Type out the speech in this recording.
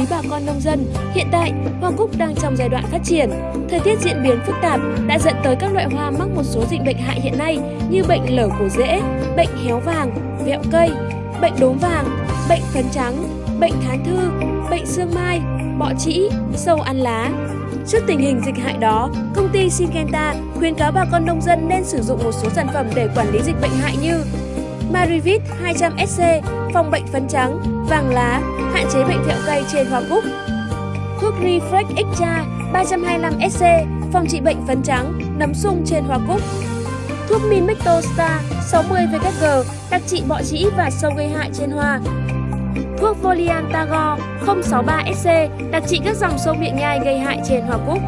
quý bà con nông dân, hiện tại hoa cúc đang trong giai đoạn phát triển. Thời tiết diễn biến phức tạp đã dẫn tới các loại hoa mắc một số dịch bệnh hại hiện nay như bệnh lở cổ rễ, bệnh héo vàng, vẹo cây, bệnh đốm vàng, bệnh phấn trắng, bệnh thán thư, bệnh xương mai, bọ trĩ, sâu ăn lá. Trước tình hình dịch hại đó, công ty Syngenta khuyến cáo bà con nông dân nên sử dụng một số sản phẩm để quản lý dịch bệnh hại như Marivit 200SC phòng bệnh phấn trắng, vàng lá, hạn chế bệnh thẹo cây trên hoa cúc. Thuốc Refresh Extra 325SC phòng trị bệnh phấn trắng, nấm sung trên hoa cúc. Thuốc Minmecto Star 60VKG đặc trị bọ trĩ và sâu gây hại trên hoa. Thuốc Volian Tagore 063SC đặc trị các dòng sâu miệng nhai gây hại trên hoa cúc.